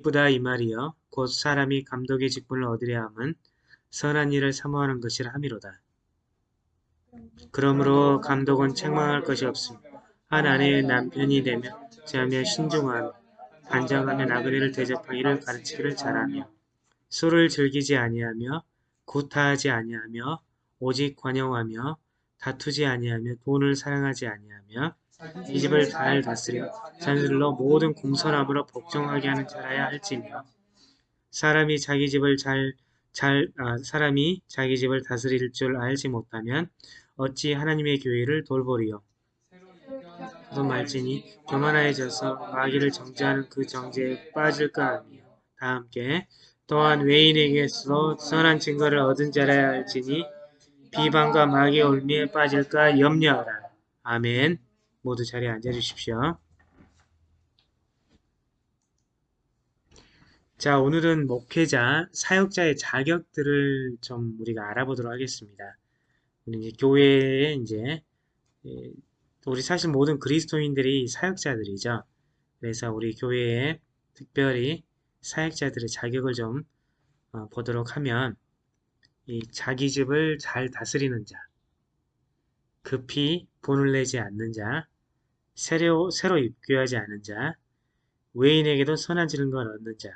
이쁘다 이 말이여 곧 사람이 감독의 직분을 얻으려 함은 선한 일을 사모하는 것이라 함이로다. 그러므로 감독은 책망할 것이 없음. 한 아내의 남편이 되면 자며 신중한 반장하며 나그네를 대접하기를 가르치기를 잘하며 술을 즐기지 아니하며 구타하지 아니하며 오직 관용하며 다투지 아니하며 돈을 사랑하지 아니하며 이 집을 잘 다스려 자녀들로 모든 공손함으로 복종하게 하는 자라야 할지며 사람이 자기 집을 잘, 잘 아, 사람이 자기 집을 다스릴 줄 알지 못하면 어찌 하나님의 교회를 돌보리요 또 말지니 교만하여져서 마귀를 정죄하는 그 정죄에 빠질까 하며 다 함께 또한 외인에게서 선한 증거를 얻은 자라야 할지니 비방과 마귀의 올미에 빠질까 염려하라. 아멘. 모두 자리에 앉아주십시오. 자, 오늘은 목회자, 사역자의 자격들을 좀 우리가 알아보도록 하겠습니다. 우리 이제 교회에 이제 예, 우리 사실 모든 그리스도인들이 사역자들이죠. 그래서 우리 교회에 특별히 사역자들의 자격을 좀 어, 보도록 하면 이 자기 집을 잘 다스리는 자, 급히 본을 내지 않는 자, 새로, 새로 입교하지 않은 자, 외인에게도 선한 지능걸 얻는 자,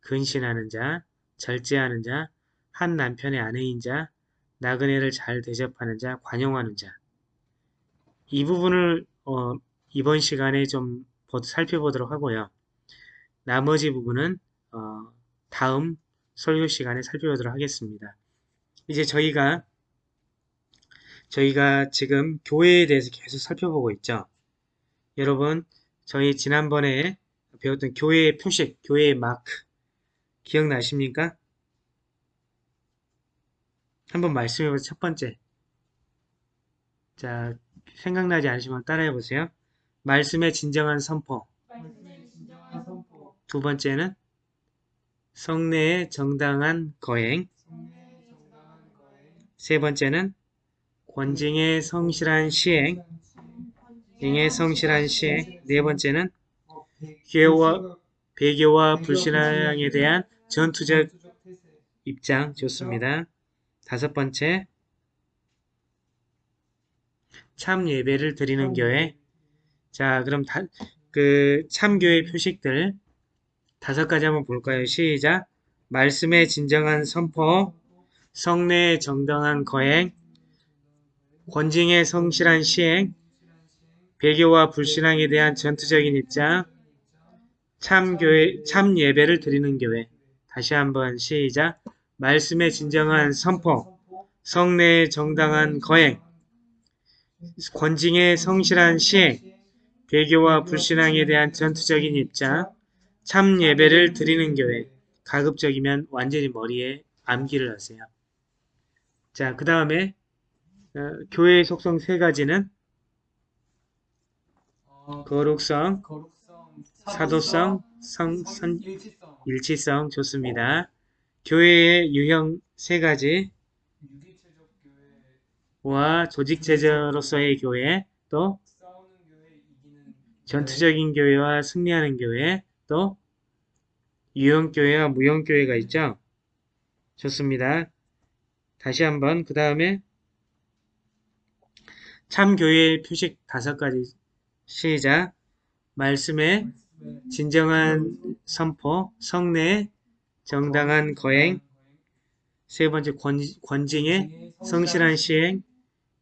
근신하는 자, 절제하는 자, 한 남편의 아내인 자, 나그네를 잘 대접하는 자, 관용하는 자. 이 부분을 어, 이번 시간에 좀 살펴보도록 하고요. 나머지 부분은 어, 다음 설교 시간에 살펴보도록 하겠습니다. 이제 저희가 저희가 지금 교회에 대해서 계속 살펴보고 있죠. 여러분 저희 지난번에 배웠던 교회의 표식, 교회의 마크 기억나십니까? 한번 말씀해보세요. 첫 번째. 자, 생각나지 않으시면 따라해보세요. 말씀의 진정한 선포. 두 번째는 성례의 정당한 거행. 세 번째는 권징의 성실한 시행. 잉의 성실한 시행. 네 번째는 교와 배교와 불신앙에 대한 전투적 입장 좋습니다. 다섯 번째 참 예배를 드리는 교회 자 그럼 다, 그 참교회 표식들 다섯 가지 한번 볼까요? 시작 말씀의 진정한 선포 성례의 정당한 거행 권징의 성실한 시행 배교와 불신앙에 대한 전투적인 입장 참 교회, 참 예배를 드리는 교회. 다시 한번 시작. 말씀의 진정한 선포 성례의 정당한 거행 권징의 성실한 시행, 배교와 불신앙에 대한 전투적인 입장, 참 예배를 드리는 교회, 가급적이면 완전히 머리에 암기를 하세요. 자, 그 다음에 어, 교회의 속성 세 가지는 거룩성, 사도성, 성, 선, 일치성 좋습니다. 교회의 유형 세 가지 와 조직제저로서의 교회 또 전투적인 교회와 승리하는 교회 또 유형교회와 무형교회가 있죠. 좋습니다. 다시 한번 그 다음에 참교회의 표식 다섯 가지 시작 말씀의 진정한 선포 성례 정당한 거행 세 번째 권, 권징의 성실한 시행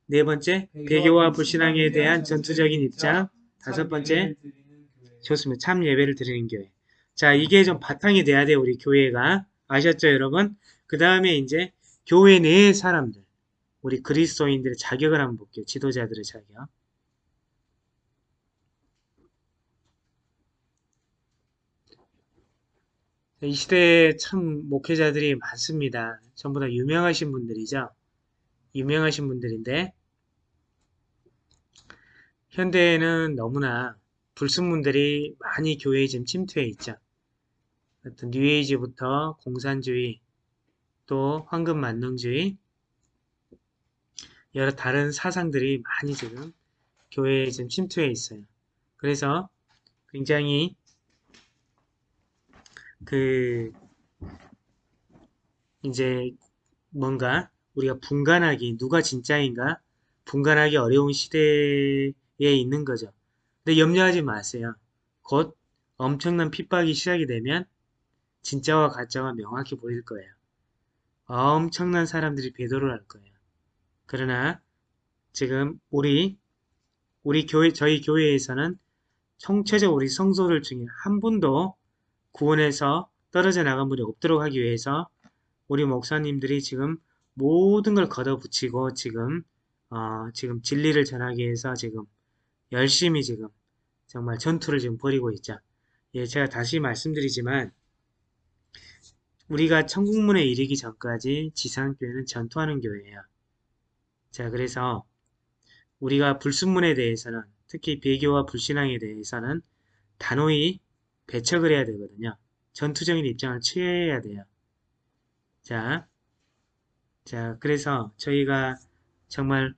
네 번째, 배교와 불신앙에 대한 전투적인 입장. 다섯 번째, 좋습니다. 참 예배를 드리는 교회. 자, 이게 좀 바탕이 돼야 돼요, 우리 교회가. 아셨죠, 여러분? 그 다음에 이제 교회 내의 사람들, 우리 그리스도인들의 자격을 한번 볼게요. 지도자들의 자격. 이 시대에 참 목회자들이 많습니다. 전부 다 유명하신 분들이죠. 유명하신 분들인데 현대에는 너무나 불순문들이 많이 교회에 지금 침투해 있죠. 어떤 뉴에이지부터 공산주의, 또 황금 만능주의, 여러 다른 사상들이 많이 지금 교회에 지금 침투해 있어요. 그래서 굉장히 그 이제 뭔가 우리가 분간하기 누가 진짜인가 분간하기 어려운 시대에 있는 거죠. 근데 염려하지 마세요. 곧 엄청난 핍박이 시작이 되면 진짜와 가짜가 명확히 보일 거예요. 엄청난 사람들이 배도를 할 거예요. 그러나 지금 우리 우리 교회 저희 교회에서는 총체적 우리 성소들 중에 한 분도 구원에서 떨어져 나간 분이 없도록 하기 위해서 우리 목사님들이 지금 모든 걸 걷어붙이고 지금 어, 지금 진리를 전하기 위해서 지금 열심히 지금 정말 전투를 지금 벌이고 있죠. 예, 제가 다시 말씀드리지만 우리가 천국문에 이르기 전까지 지상교회는 전투하는 교회예요. 자, 그래서 우리가 불순문에 대해서는 특히 배교와 불신앙에 대해서는 단호히 배척을 해야 되거든요. 전투적인 입장을 취해야 돼요. 자, 자, 그래서 저희가 정말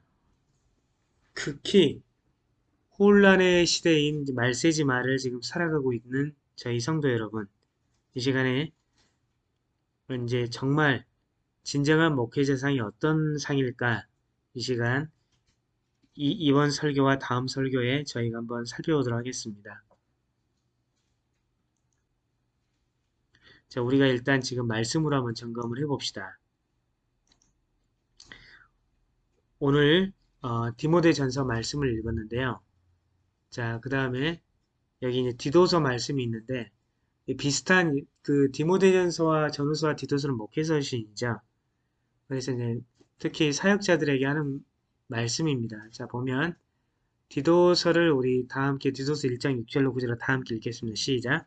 극히 혼란의 시대인 말세지 말을 지금 살아가고 있는 저희 성도 여러분, 이 시간에 이제 정말 진정한 목회자 상이 어떤 상일까? 이 시간 이, 이번 설교와 다음 설교에 저희가 한번 살펴보도록 하겠습니다. 자, 우리가 일단 지금 말씀으로 한번 점검을 해봅시다. 오늘 어, 디모데 전서 말씀을 읽었는데요. 자, 그 다음에 여기 이제 디도서 말씀이 있는데 비슷한 그 디모데전서와 전후서와 디도서는 목회서신이죠. 그래서 이제 특히 사역자들에게 하는 말씀입니다. 자 보면 디도서를 우리 다 함께 디도서 1장 6절로 9절로 다 함께 읽겠습니다. 시작.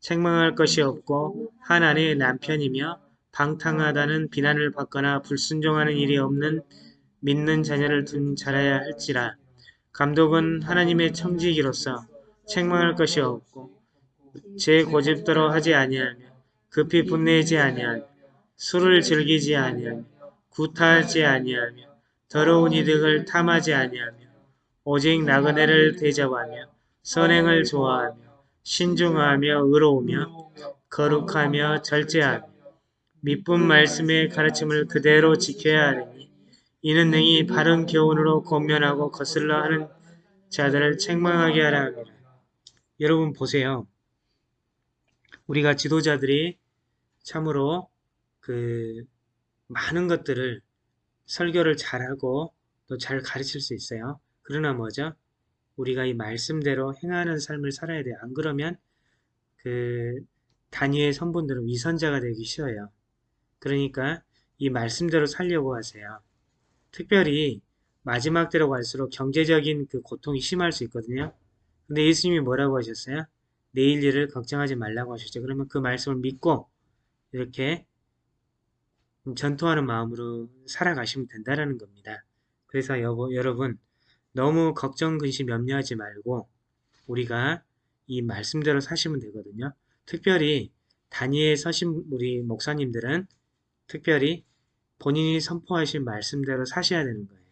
책망할 것이 없고 한 아내의 남편이며 방탕하다는 비난을 받거나 불순종하는 일이 없는 믿는 자녀를 둔 자라야 할지라 감독은 하나님의 청지기로서 책망할 것이 없고 제 고집대로 하지 아니하며 급히 분내지 아니하며 술을 즐기지 아니하며 구타하지 아니하며 더러운 이득을 탐하지 아니하며 오직 나그네를 대접하며 선행을 좋아하며 신중하며 의로우며 거룩하며 절제하며 미쁜 말씀의 가르침을 그대로 지켜야 하리니 이는 능히 바른 교훈으로 권면하고 거슬러 하는 자들을 책망하게 하라 함이라. 여러분 보세요. 우리가 지도자들이 참으로 그 많은 것들을 설교를 잘하고 또 잘 가르칠 수 있어요. 그러나 뭐죠? 우리가 이 말씀대로 행하는 삶을 살아야 돼요. 안 그러면 그 단위의 성분들은 위선자가 되기 쉬워요. 그러니까 이 말씀대로 살려고 하세요. 특별히 마지막 때로 갈수록 경제적인 그 고통이 심할 수 있거든요. 근데 예수님이 뭐라고 하셨어요? 내일 일을 걱정하지 말라고 하셨죠. 그러면 그 말씀을 믿고 이렇게 전투하는 마음으로 살아가시면 된다는 겁니다. 그래서 여보, 여러분 너무 걱정, 근심, 염려하지 말고 우리가 이 말씀대로 사시면 되거든요. 특별히 단위에 서신 우리 목사님들은 특별히 본인이 선포하신 말씀대로 사셔야 되는 거예요.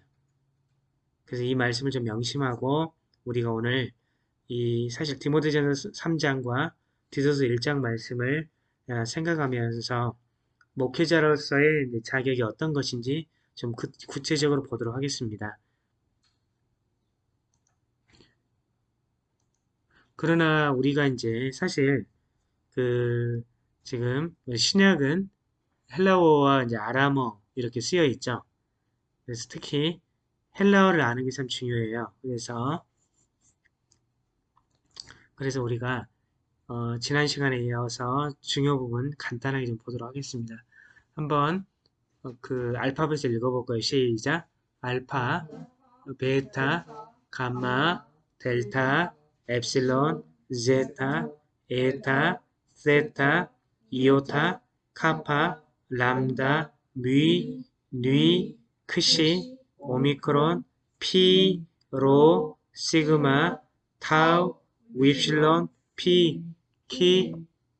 그래서 이 말씀을 좀 명심하고 우리가 오늘 이 사실 디모데전서 3장과 디도서 1장 말씀을 아, 생각하면서 목회자로서의 자격이 어떤 것인지 좀 구체적으로 보도록 하겠습니다. 그러나 우리가 이제 사실 그 지금 신약은 헬라어와 이제 아람어 이렇게 쓰여 있죠. 그래서 특히 헬라어를 아는 게 참 중요해요. 그래서 그래서 우리가 어, 지난 시간에 이어서 중요 부분 간단하게 좀 보도록 하겠습니다. 한번 어, 그 알파벳을 읽어볼까요? 시작! 알파, 베타, 감마, 델타, 엡실론, 제타, 에타, 세타, 이오타, 카파, 람다, 뮤, 누이, 크시, 오미크론, 피, 로, 시그마, 타우, 윕실론, 피, 키,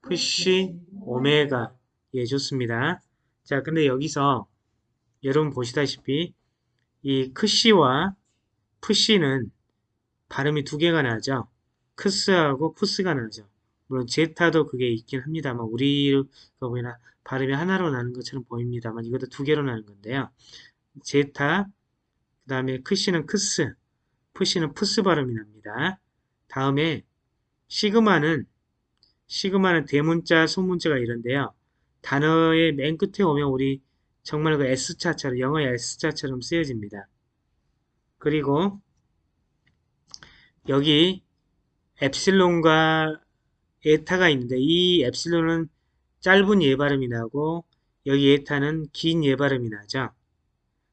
푸시, 오메가 예 좋습니다. 자 근데 여기서 여러분 보시다시피 이 크시와 푸시는 발음이 두 개가 나죠. 크스하고 푸스가 나죠. 물론 제타도 그게 있긴 합니다만 우리가 보이나 발음이 하나로 나는 것처럼 보입니다만 이것도 두 개로 나는 건데요. 제타 그 다음에 크시는 크스 푸시는 푸스 발음이 납니다. 다음에 시그마는 시그마는 대문자 소문자가 이런데요. 단어의 맨 끝에 오면 우리 정말 그 S자처럼 영어의 S자처럼 쓰여집니다. 그리고 여기 엡실론과 에타가 있는데 이 엡실론은 짧은 에 발음이 나고 여기 에타는 긴 예발음이 나죠.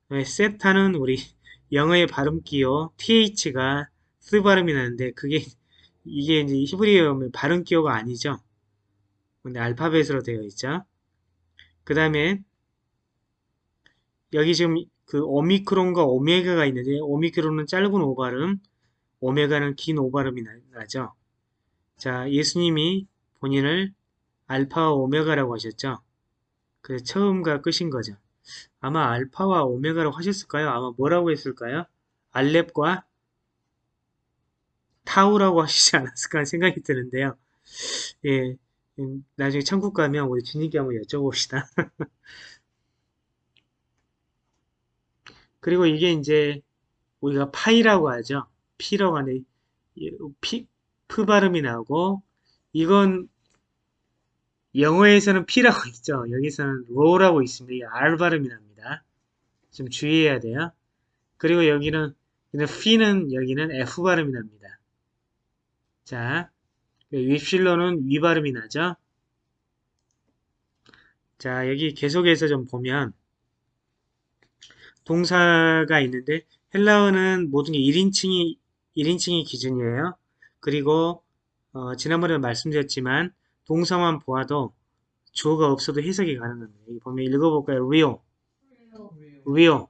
네, 세타는 우리 영어의 발음 기호 th가 쓰 발음이 나는데 그게 이게 이제 히브리어 발음 기호가 아니죠. 근데 알파벳으로 되어 있죠. 그 다음에 여기 지금 그 오미크론과 오메가가 있는데 오미크론은 짧은 오발음, 오메가는 긴 오발음이 나 죠. 자, 예수님이 본인을 알파와 오메가라고 하셨죠. 그래서 처음과 끝인 거죠. 아마 알파와 오메가라고 하셨을까요? 아마 뭐라고 했을까요? 알렙과 타우라고 하시지 않았을까 생각이 드는데요. 예, 음, 나중에 천국 가면 우리 주님께 한번 여쭤봅시다. 그리고 이게 이제 우리가 파이라고 하죠. 피라고 하는데 피, 프 발음이 나오고 이건 영어에서는 P라고 있죠. 여기서는 R라고 있습니다. R 발음이 납니다. 좀 주의해야 돼요. 그리고 여기는 F는 여기는 F 발음이 납니다. 자, 윕실론은 위 발음이 나죠. 자, 여기 계속해서 좀 보면 동사가 있는데 헬라어는 모든 게 1인칭이 1인칭이 기준이에요. 그리고 어, 지난번에 말씀드렸지만 동사만 보아도 주어가 없어도 해석이 가능합니다. 여기 보면 읽어볼까요? λύω λύω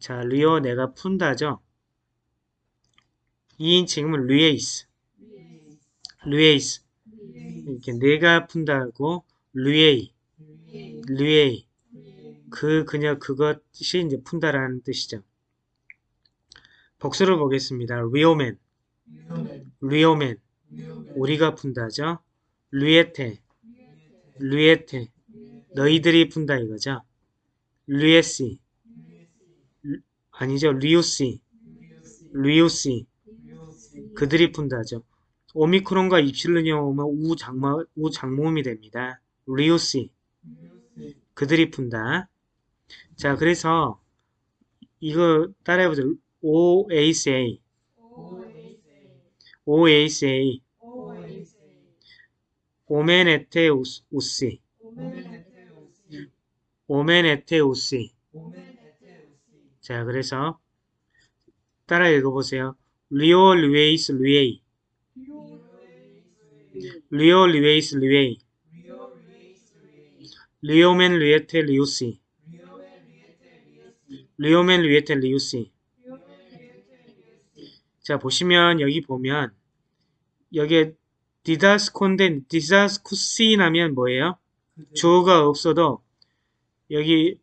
자 λύω 내가 푼다죠. 2인칭은 λύεις. λύεις. 이렇게 내가 푼다고 λύει. λύει. 그 그녀 그것이 이제 푼다라는 뜻이죠. 복수를 보겠습니다. λύομεν. λύομεν. 우리가 푼다죠. λύετε. λύετε. 너희들이 푼다 이거죠. λύεσι. 아니죠. λύουσι. λύουσι 그들이 푼다죠. 오미크론과 입실론이 오면 우장모, 우장모음이 됩니다. 리우시 그들이 푼다. 자 그래서 이거 따라해보죠. OACA OACA 오멘에테우시 오멘에테우시 자 그래서 따라 읽어보세요. λύω λύεις λύει. λύω λύεις λύει. λύομεν λύετε λύουσι λύομεν λύετε λύουσι 자 보시면 여기 보면 여기에 διδάσκω인데 διδάσκουσιν하면 뭐예요? 주어가 없어도 여기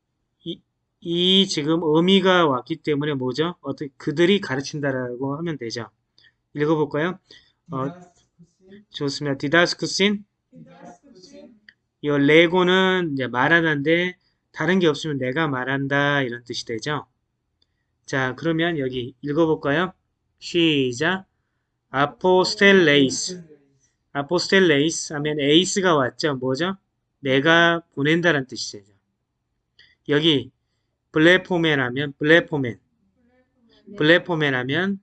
이, 이, 지금 의미가 왔기 때문에 뭐죠? 어떻게 그들이 가르친다라고 하면 되죠. 읽어볼까요? 어, 좋습니다. 디다스쿠신 이 레고는 이제 말하는데 다른 게 없으면 내가 말한다 이런 뜻이 되죠. 자 그러면 여기 읽어볼까요? 시작. 아포스텔레이스. 아포스텔레이스 하면 에이스가 왔죠. 뭐죠? 내가 보낸다는 뜻이 되죠. 여기 블레포맨 하면 블레포맨. 블레포맨 하면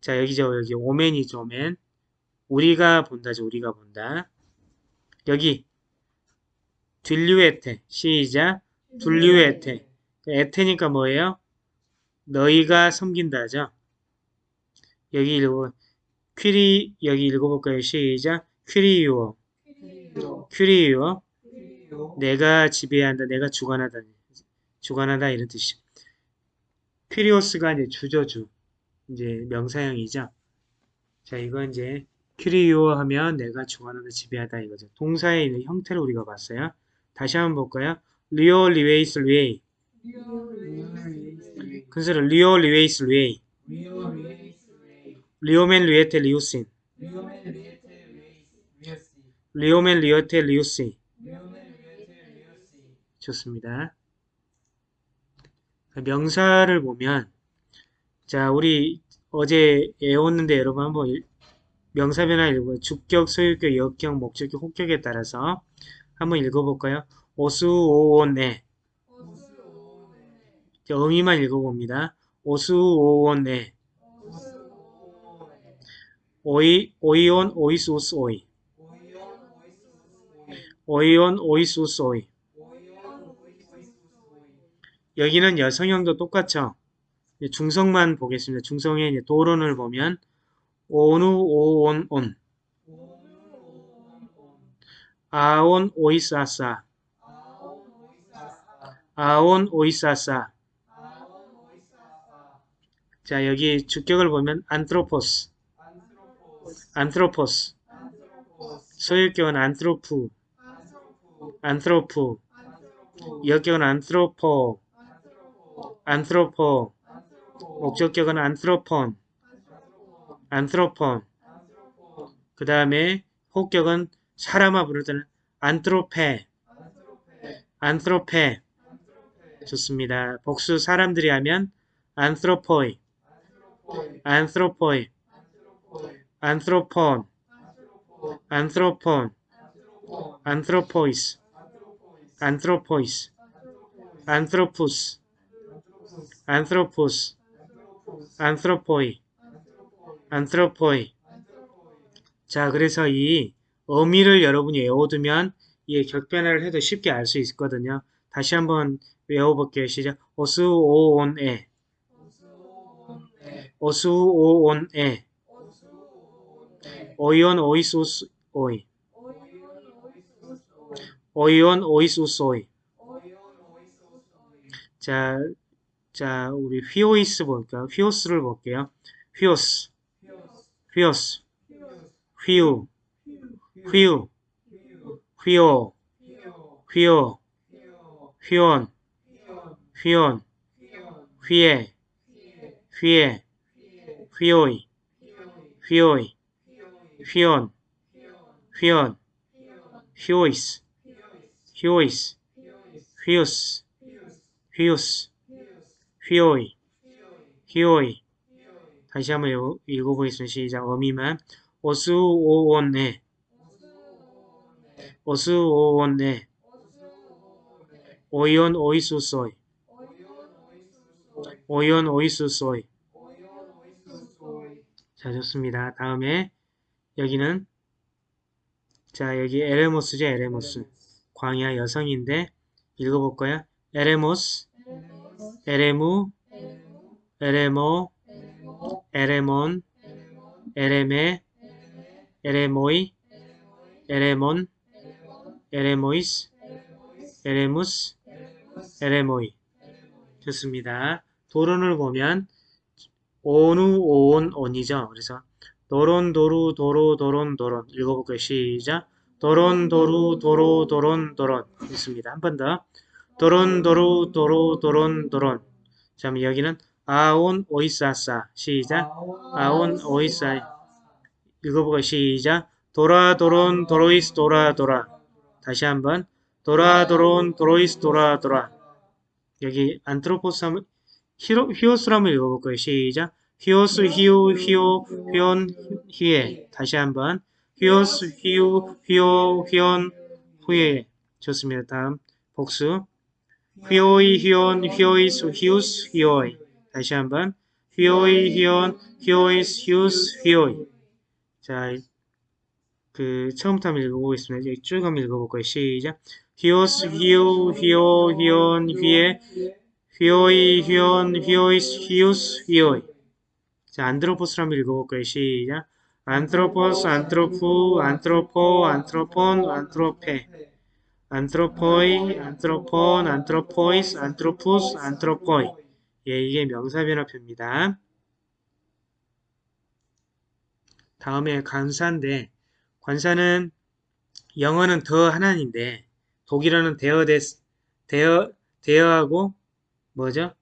자 여기죠. 여기 오맨이죠. 오맨. 우리가 본다죠. 우리가 본다. 여기 딜류에테 시작 둘류에테 에테니까 뭐예요? 너희가 섬긴다죠. 여기 읽어 퀴리 여기 읽어볼까요? 시작 κυριεύω κυριεύω 내가 지배한다 내가 주관하다 주관하다 이런 뜻이죠. κύριος가 이제 주저주 이제 명사형이죠. 자 이건 이제 κυριεύω 하면 내가 주관하다 지배하다 이거죠. 동사의 있는 형태를 우리가 봤어요. 다시 한번 볼까요? λύω λύεις λύει 그래서 λύω λύεις λύει λύομεν λύετε λύουσιν λύομεν λύετε λύουσι 좋습니다. 명사를 보면 자 우리 어제 외웠는데 여러분 한번 일- 명사 변화 읽어요. 주격, 소유격, 여격, 목적격, 호격에 따라서 한번 읽어볼까요? 오수오온에 자, 의미만 읽어봅니다. 오수오온에 오스오네 오이 오이온 오이수스 오이 오이온 오이스우스 오이 오이온 오이수스 오이 오이온 오이스우스 오이 여기는 여성형도 똑같죠. 중성만 보겠습니다. 중성의 도론을 보면 오누 오온 온. 아온 오이사사. 아온 오이사사. 자 여기 주격을 보면 안트로포스. 안트로포스. 소유격은 안트로프. 안트로프. 역격은 안트로포 안트로포 목적격은 안트로폰 안트로폰 그 다음에 혹격은 사람아 부를 때는 안트로페 안트로페 좋습니다. 복수 사람들이 하면 안트로포이 안트로포이 안트로폰 안트로폰 안트로포이스 안트로포이스 안트로포이스 안트로푸스 안트로포이 안트로포이 자 그래서 이 어미를 여러분이 외워두면 이 격변화를 해도 쉽게 알 수 있거든요. 다시 한번 외워볼게요. 시작. 오수오온에. 오스오네 오이온 오이소스 오이. 오이온 오이소스 오이. 자, 자 우리 휘오이스 볼까요? 휘오스를 볼게요. 휘오스. 휘오스. 휘우. 휘우. 휘오 휘오 휘온 휘온 휘에 휘에 휘오이. 휘오이. 휘온 휘온 휘오이스. 휘오이스. 휘우스. 히오스 히오이. 휘오이. 다시 한번 읽어- 읽어보겠습니다. 시작. 어미만. 오수오온에 오스오네. 오이온 오이수소이. 오이온 오이수소이. 자 좋습니다. 다음에 여기는 자 여기 ἔρημος죠 ἔρημος. 광야 여성인데 읽어볼까요? ἔρημος ἐρήμου ἐρήμῳ ἔρημον ἔρημε ἔρημοι ἐρήμων ἐρήμοις ἐρήμους ἔρημοι 좋습니다. δῶρον을 보면 ον ου ῳ ον ον이죠. 그래서 δῶρον δώρου δώρῳ δῶρον δῶρον 읽어볼까요? 시작. δῶρον δώρου δώρῳ δῶρον δῶρον 있습니다. 한 번 더. δῶρον δώρου δώρῳ δῶρον δῶρον. 자, 여기는 α ων οις α α 시작. α ων οις α 읽어볼까요? 시작. δῶρα δώρων δώροις δῶρα δῶρα. 다시 한번 δῶρα δώρων δώροις δῶρα δῶρα. 여기 ἄνθρωπος 한번 읽어볼까요? 시작. υἱός υἱοῦ υἱῷ υἱόν υἱέ 다시 한번 υἱός υἱοῦ υἱῷ υἱόν υἱέ 좋습니다. 다음 복수 υἱοί υἱῶν υἱοῖς υἱούς υἱοί 다시 한번 υἱοί υἱῶν υἱοῖς υἱούς υἱοί 자, 그 처음부터 한번 읽어보겠습니다. 이제 쭉 한번 읽어볼까요? 시작. 히오스 히우 히오 히온 휘에 휘오이 휘온 휘오이스 히우스 휘오이 자 안드로포스로 한번 읽어볼까요? 시작 안트로포스 안트로푸 안트로포 안트로폰 안트로페 안트로포이 안트로폰 안트로포이스 안트로푸스 안트로포이 예 이게 명사변화표입니다. 다음에 관사인데 관사는 영어는 the 하나인데 독일어는 데어 데스 데어 데어하고 뭐죠?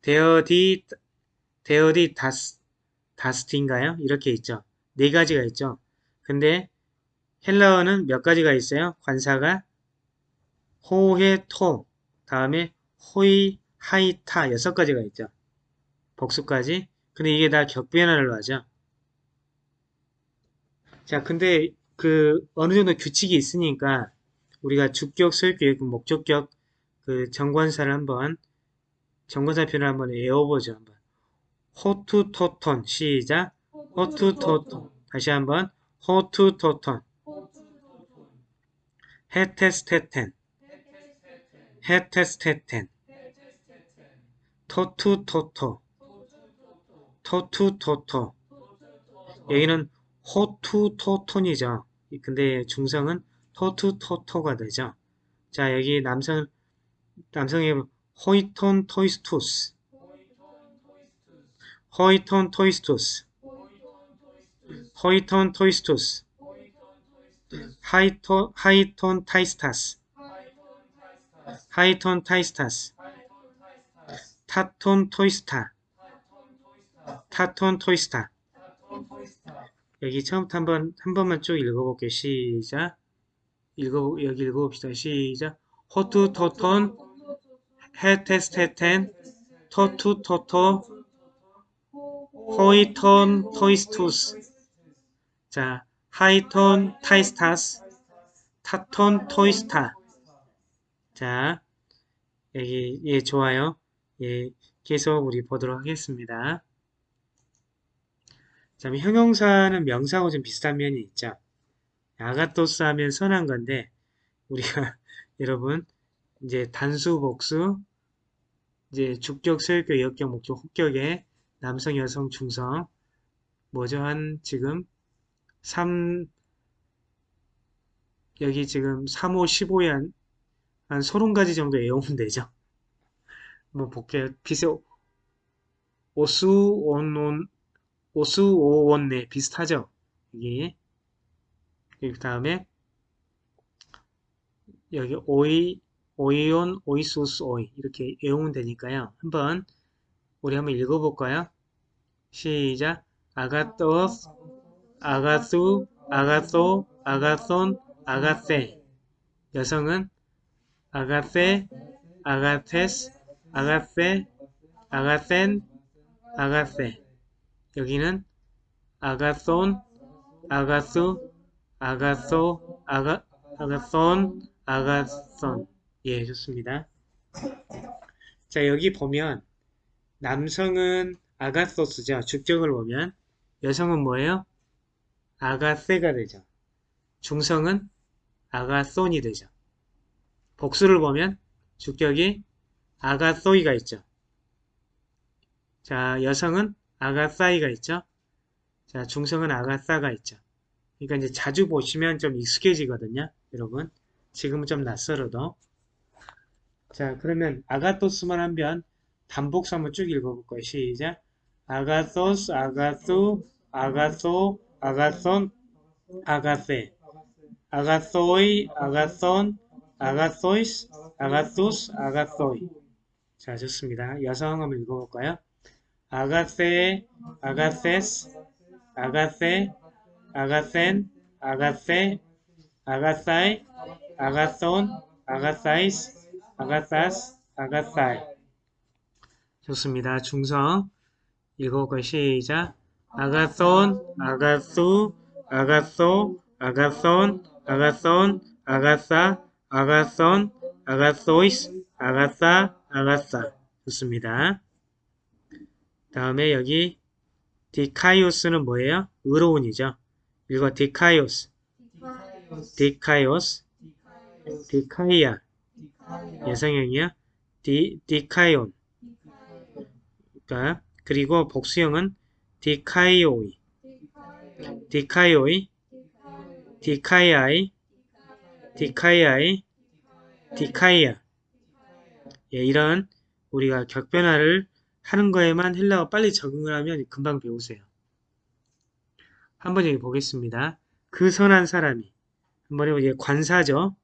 데어디 데어디 다스 다스트인가요? 이렇게 있죠. 네 가지가 있죠. 근데 헬라어는 몇 가지가 있어요? 관사가 ὁ ἡ τό 다음에 οἱ αἱ τά 여섯 가지가 있죠. 복수까지. 근데 이게 다 격변화를 하죠. 자, 근데 그 어느 정도 규칙이 있으니까 우리가 주격, 소유격, 목적격 그 정관사를 한번 정관사 표현을 한번 외워보죠. 한번. 호투토톤 시작. 호투토톤 다시 한번 호투토톤 헤테스테텐 헤테스테텐. 토투토토. 토투토토. 여기는 ὁ τοῦ τῷ τόν이죠. 근데 중성은 τό τοῦ τῷ τό가 되죠. 자 여기 남성 남성의 호이톤 토이스투스. 호이톤 토이스투스. 호이톤 토이스투스. 하이토, 하이톤 타이스타스 하이톤 타이스타스 타톤 토이스타 타톤 토이스타. 여기 처음부터 한번 한 번만 쭉 읽어볼게요. 시작. 읽어 여기 읽어봅시다. 시작. 호투 토톤 헤테스테텐 토투 토토 호이톤 토이스투스. 자 하이톤 타이스타스 타톤 토이스타 자 여기 예 좋아요. 예 계속 우리 보도록 하겠습니다. 자 형용사는 명사하고 좀 비슷한 면이 있죠. ἀγαθός 하면 선한 건데 우리가 여러분 이제 단수 복수 이제 주격 소유격 여격 목적 호격에 남성 여성 중성. 뭐죠? 한 지금 3 여기 지금 3호 15에 한, 한 30가지 정도 외우면 되죠. 뭐 볼게요. 비세 오수 온온 오수 오원네 비슷하죠. 이게 그 다음에 여기 오이 오이온 오이소스 오이 이렇게 외우면 되니까요. 한번 우리 한번 읽어볼까요? 시작 아가토스 아가수 아가소 아가손 아가세 여성은 아가세 아가테스 아가세 아가센 아가세 여기는 아가손 아가수 아가소 아가 아가손 아가손. 예 좋습니다. 자 여기 보면 남성은 아가소스죠. 주격을 보면 여성은 뭐예요? 아가세가 되죠. 중성은 아가손이 되죠 복수를 보면 주격이 아가소이가 있죠. 자 여성은 아가사이가 있죠. 자 중성은 아가사가 있죠. 그러니까 이제 자주 보시면 좀 익숙해지거든요 여러분. 지금은 좀 낯설어도. 자 그러면 아가토스만 하면 단복수 한번 쭉 읽어볼 거예요. 시작. 아가소스 아가수 아가소 아가손 아가세 아가소이 아가손 아가소이스 아가소스 아가소이. 자 좋습니다. 여성 한번 읽어볼까요? 아가세 아가세스 아가세 ἀγαθήν ἀγαθή ἀγαθαί ἀγαθῶν ἀγαθαῖς ἀγαθάς ἀγαθαί. 좋습니다. 중성. 읽어볼까요? 시작. ἀγαθόν ἀγαθοῦ ἀγαθῷ ἀγαθόν ἀγαθόν ἀγαθά ἀγαθῶν ἀγαθοῖς ἀγαθά ἀγαθά. 좋습니다. 다음에 여기 δίκαιος는 뭐예요? 의로운이죠. 읽어 δίκαιος. δίκαιος. δικαία. 여성형이야 디, δίκαιον. 그러니까 그리고 복수형은 δίκαιοι. δίκαιοι. δίκαιαι δίκαιαι δίκαια 예, 이런 우리가 격변화를 하는 거에만 헬라어 빨리 적응을 하면 금방 배우세요. 한번 여기 보겠습니다. 그 선한 사람이 한번 해보 이제 관사죠.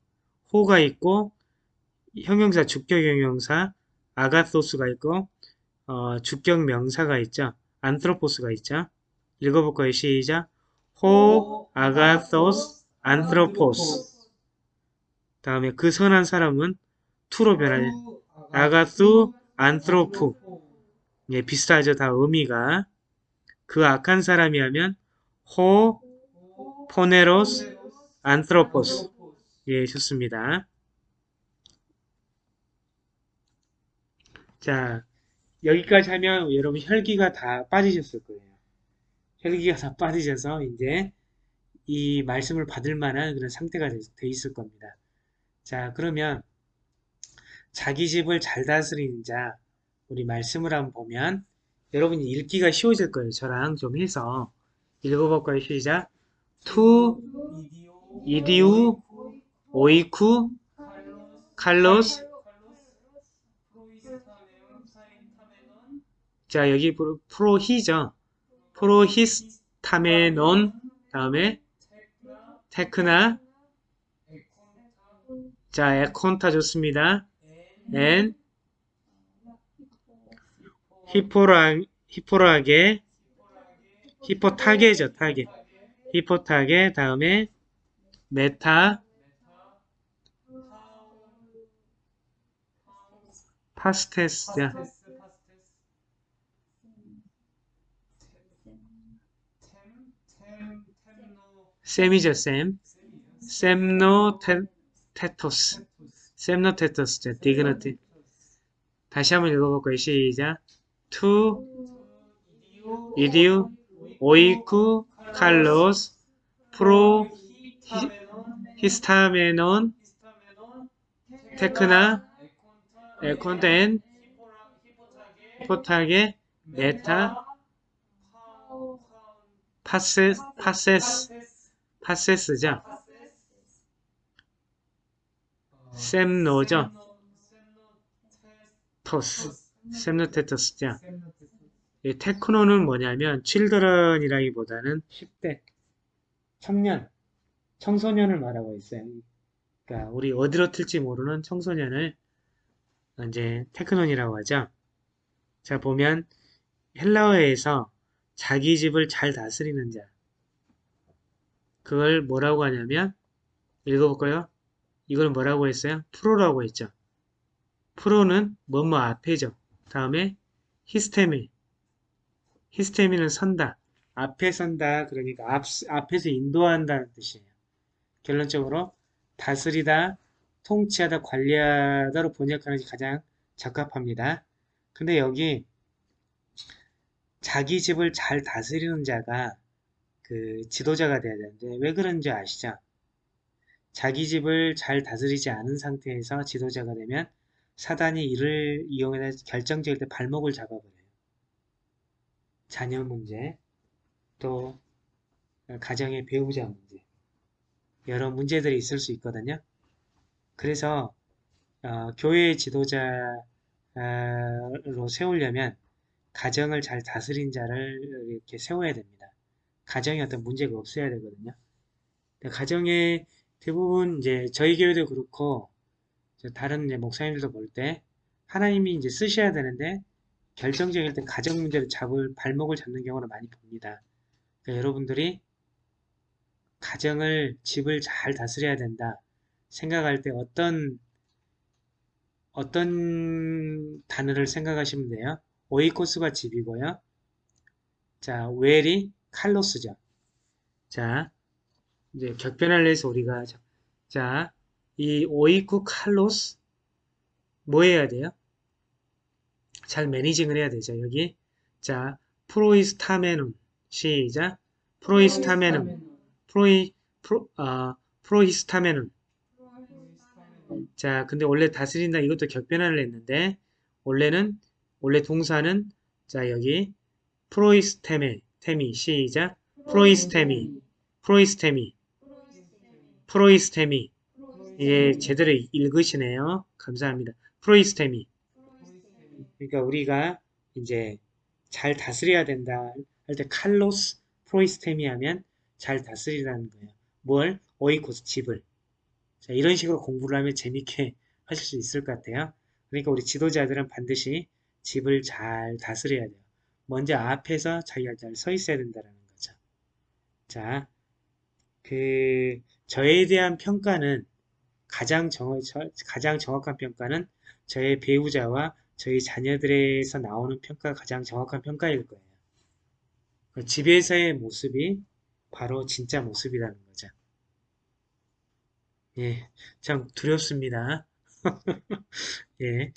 호가 있고 형용사 주격 형용사 아가소스가 있고 어, 주격 명사가 있죠. 안트로포스가 있죠. 읽어볼 거예요. 시작. 호 아가소스 안트로포스. 다음에 그 선한 사람은 투로 변하죠. 아가수 안트로프. 예, 비슷하죠. 다 의미가. 그 악한 사람이 하면 호 포네로스 안트로포스. 예, 좋습니다. 자, 여기까지 하면 여러분 혈기가 다 빠지셨을 거예요. 혈기가 다 빠지셔서 이제 이 말씀을 받을 만한 그런 상태가 돼, 돼 있을 겁니다. 자, 그러면 자기 집을 잘 다스리는 자, 우리 말씀을 한번 보면 여러분이 읽기가 쉬워질 거예요. 저랑 좀 해서 읽어볼까요? 시작. τοῦ ἰδίου οἴκου καλῶς 자 여기 προ- προϊ죠. προϊστάμενον 다음에 τέκνα 자 ἔχοντα 좋습니다. ἐν 히포라 히포라게 ὑποταγῇ죠 ταγῇ. ὑποταγῇ 다음에 μετὰ. πάσης. 자, σεμ이죠 σεμ. σεμνό τητος σεμνότητος 자 dignity 다시 한번 읽어볼까요? 시작. τοῦ ἰδίου οἴκου καλῶς προ ἱστάμενον τέκνα ἔχοντα ἐν ὑποταγῇ μετὰ πάσης πάσης πάσης죠 σεμνό죠 τητος σεμνότητος죠 이 τέκνον은 뭐냐면 children이라기보다는 10대 청년 청소년을 말하고 있어요. 그러니까 우리 어디로 튈지 모르는 청소년을 이제 테크논이라고 하죠. 자 보면 헬라어에서 자기 집을 잘 다스리는 자 그걸 뭐라고 하냐면 읽어볼까요? 이걸 뭐라고 했어요? 프로라고 했죠. 프로는 뭐뭐 앞에죠. 다음에 히스테미 히스테미는 선다. 앞에 선다. 그러니까 앞, 앞에서 인도한다는 뜻이에요. 결론적으로 다스리다, 통치하다, 관리하다로 번역하는 게 가장 적합합니다. 근데 여기 자기 집을 잘 다스리는 자가 그 지도자가 돼야 되는데 왜 그런지 아시죠? 자기 집을 잘 다스리지 않은 상태에서 지도자가 되면 사단이 이를 이용해서 결정적일 때 발목을 잡아버려요. 자녀 문제, 또 가정의 배우자 문제, 여러 문제들이 있을 수 있거든요. 그래서 어, 교회의 지도자로 세우려면 가정을 잘 다스린 자를 이렇게 세워야 됩니다. 가정에 어떤 문제가 없어야 되거든요. 가정에 대부분 이제 저희 교회도 그렇고 다른 이제 목사님들도 볼 때 하나님이 이제 쓰셔야 되는데 결정적일 때 가정 문제를 잡을 발목을 잡는 경우를 많이 봅니다. 그러니까 여러분들이 가정을 집을 잘 다스려야 된다 생각할 때 어떤 어떤 단어를 생각하시면 돼요. 오이코스가 집이고요. 자, 웰이 칼로스죠. 자, 이제 격변을 내서 우리가 자, 이 오이쿠 칼로스 뭐 해야 돼요? 잘 매니징을 해야 되죠. 여기. 자, 프로이스타메눔 시작. 프로이스타메눔 프로이 프로 아 프로히스타메눔 자, 근데 원래 다스린다. 이것도 격변화를 했는데 원래는 원래 동사는 자 여기. 프로이스테메 테미. 시작. 프로이스테미. 프로이스테미 프로이스테미. 예 제대로 읽으시네요. 감사합니다. 프로이스테미. 그러니까 우리가 이제 잘 다스려야 된다 할 때 칼로스 프로이스테미 하면 잘 다스리라는 거예요. 뭘? 오이코스 집을. 자, 이런 식으로 공부를 하면 재밌게 하실 수 있을 것 같아요. 그러니까 우리 지도자들은 반드시 집을 잘 다스려야 돼요. 먼저 앞에서 자기가 잘 서 있어야 된다는 거죠. 자, 그 저에 대한 평가는 가장 정, 저- 가장 정확한 평가는 저의 배우자와 저희 자녀들에서 나오는 평가가 가장 정확한 평가일 거예요. 그 집에서의 모습이 바로 진짜 모습이라는 거죠. 예, 참 두렵습니다. 예,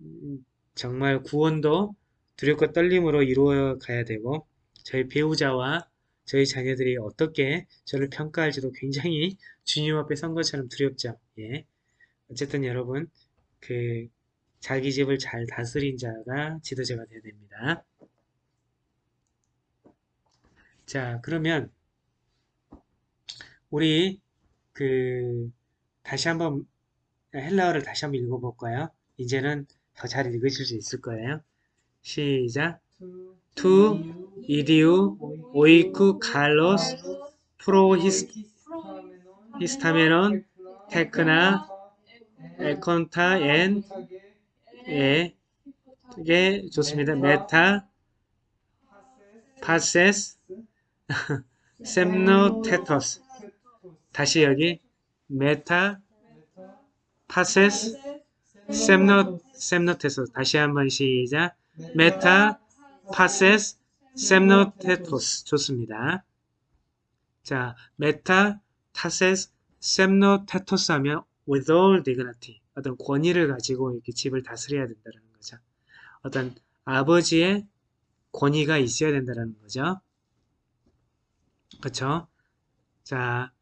음, 정말 구원도 두렵고 떨림으로 이루어 가야 되고, 저희 배우자와 저희 자녀들이 어떻게 저를 평가할지도 굉장히 주님 앞에 선 것처럼 두렵죠. 예. 어쨌든 여러분, 그, 자기 집을 잘 다스린 자가 지도자가 되어야 됩니다. 자, 그러면, 우리, 그, 다시 한번, 헬라어를 다시 한번 읽어볼까요? 이제는 더 잘 읽으실 수 있을 거예요. 시작. τοῦ, ἰδίου, οἴκου, καλῶς, προϊσ, ἱστάμενον, τέκνα, ἔχοντα, ἐν, 에, 게 좋습니다. μετὰ, πάσης, σεμνότητος. 다시 여기 μετὰ, πάσης, σεμνό, σεμνότητος. 다시 한번 시작. μετὰ, πάσης, σεμνότητος. 좋습니다. 자, μετὰ, πάσης, σεμνότητος 하면 with all dignity. 어떤 권위를 가지고 이렇게 집을 다스려야 된다는 거죠. 어떤 아버지의 권위가 있어야 된다는 거죠. 그렇죠? 자,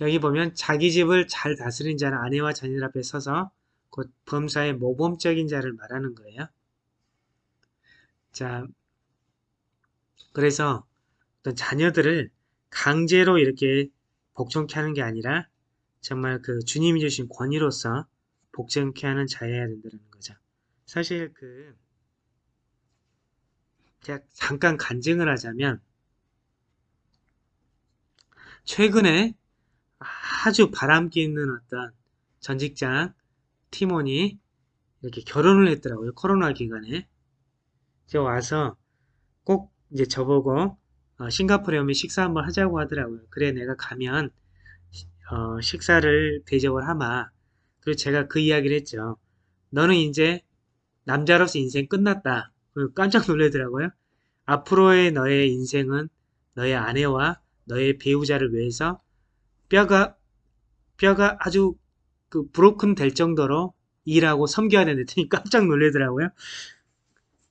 여기 보면 자기 집을 잘 다스린 자는 아내와 자녀들 앞에 서서 곧 범사의 모범적인 자를 말하는 거예요. 자, 그래서 어떤 자녀들을 강제로 이렇게 복종케 하는 게 아니라 정말 그 주님이 주신 권위로서 복종케 하는 자여야 된다는 거죠. 사실 그 제가 잠깐 간증을 하자면 최근에 아주 바람기 있는 어떤 전직장 팀원이 이렇게 결혼을 했더라고요. 코로나 기간에. 저 와서 꼭 이제 저보고 어, 싱가포르에 오면 식사 한번 하자고 하더라고요. 그래 내가 가면 어, 식사를 대접을 하마. 그리고 제가 그 이야기를 했죠. 너는 이제 남자로서 인생 끝났다. 깜짝 놀라더라고요. 앞으로의 너의 인생은 너의 아내와 너의 배우자를 위해서 뼈가 뼈가 아주 그 브로큰 될 정도로 일하고 섬겨야 되는데 깜짝 놀라더라고요.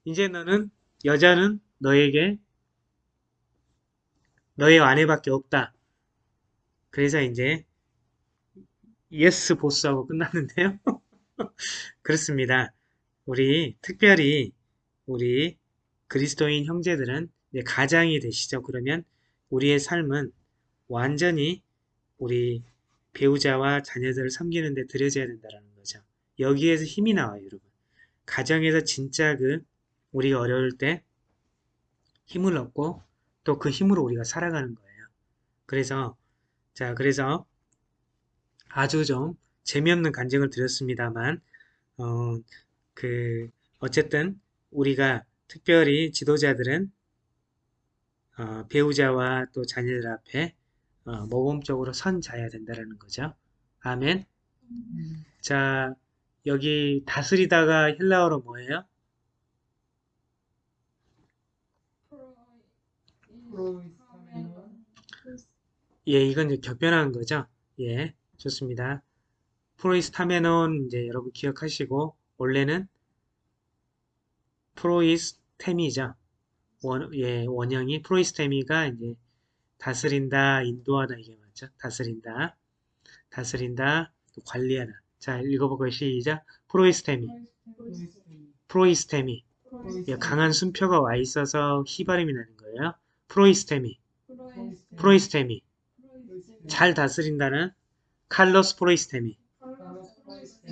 이제 너는 여자는 너에게 너의 아내밖에 없다. 그래서 이제 yes boss하고 끝났는데요. 그렇습니다. 우리 특별히 우리 그리스도인 형제들은 가장이 되시죠. 그러면 우리의 삶은 완전히 우리 배우자와 자녀들을 섬기는 데 들여져야 된다는 거죠. 여기에서 힘이 나와요, 여러분. 가정에서 진짜 그 우리가 어려울 때 힘을 얻고 또 그 힘으로 우리가 살아가는 거예요. 그래서 자, 그래서 아주 좀 재미없는 간증을 드렸습니다만 어, 그 어쨌든 우리가 특별히 지도자들은 어, 배우자와 또 자녀들 앞에 어, 모범적으로 선 자야 된다는 거죠. 아멘. 자, 여기 다스리다가 헬라어로 뭐예요? 예, 이건 이제 격변한 거죠. 예, 좋습니다. 프로이스타메논 이제 여러분 기억하시고 원래는 프로이스테미죠. 원, 예, 원형이 프로이스테미가 이제 다스린다, 인도하다 이게 맞죠? 다스린다, 다스린다, 또 관리하다. 자, 읽어보고 시작. 프로이스테미, 프로이스테미. 예, 강한 숨표가 와 있어서 희발음이 나는 거예요. 프로이스테미, 프로이스테미. 잘 다스린다는 칼로스 프로이스테미,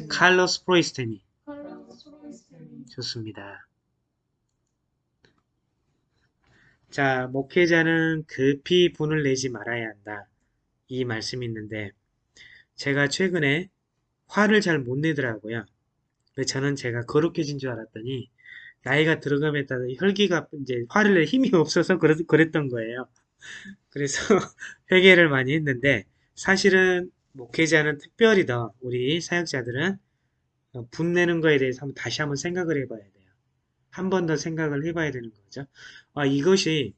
칼로스 프로이스테미. 좋습니다. 자, 목회자는 급히 분을 내지 말아야 한다. 이 말씀이 있는데, 제가 최근에 화를 잘 못 내더라고요. 근데 저는 제가 거룩해진 줄 알았더니, 나이가 들어감에 따라 혈기가 이제 화를 낼 힘이 없어서 그랬, 그랬던 거예요. 그래서 회개를 많이 했는데, 사실은 목회자는 특별히 더 우리 사역자들은 어, 분내는 거에 대해서 한번 다시 한번 생각을 해봐야 돼요. 한 번 더 생각을 해봐야 되는 거죠. 아, 이것이